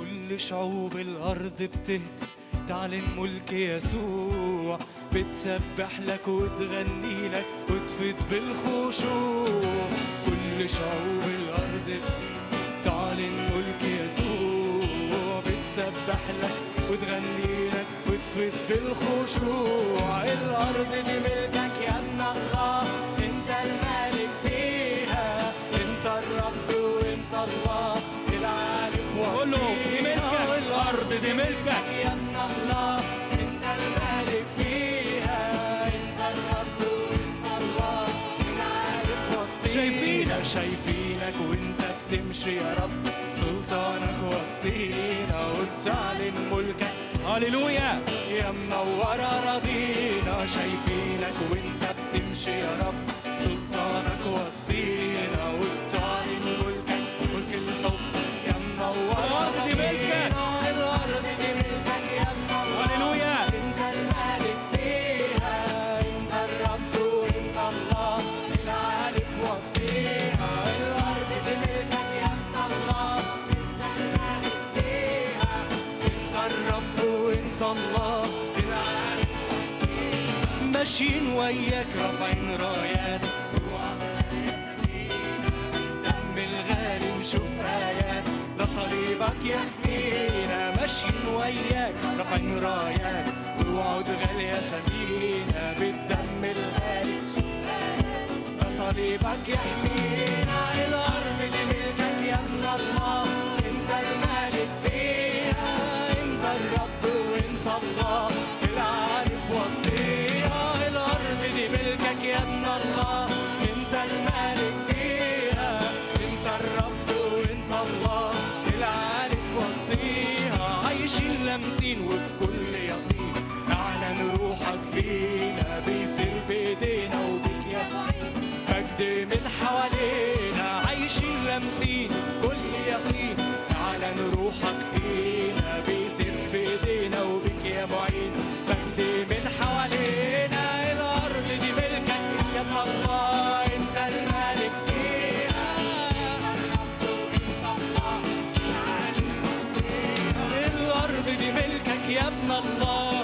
كل شعوب الأرض بتهتف تعلن ملك يسوع بتسبح لك وتغني لك وتفيد بالخشوع. كل شعوب الأرض تعلن ملك يسوع بتسبح لك وتغني لك وتفيد بالخشوع. الأرض دي ملكك يا ابن الله انت الملك فيها. انت الرب وانت الله دي ملكك الأرض دي ملكك. يا الله انت الملك فيها انت الرب وانت الله العالم وسطينا شايفينك. شايفينك وانت بتمشي يا رب. سلطانك وسطينا وبتعلن ملكك. هللويا. يا منور أراضينا شايفينك وانت بتمشي يا رب. الله. العالي ماشيين وياك رافعين رايات. دم الغالي نشوف آيات ده صليبك يحمينا ماشيين وياك رافعين رايات. ووعود غالية سبينا بالدم الغالي نشوف آيات ده صليبك يحمينا عايشين لامسين وبكل يقين. اعلن روحك فينا بيصير بايدينا وبك يا مجد من حوالينا عايشين لامسين كل يقين. اعلن روحك يا ابن الله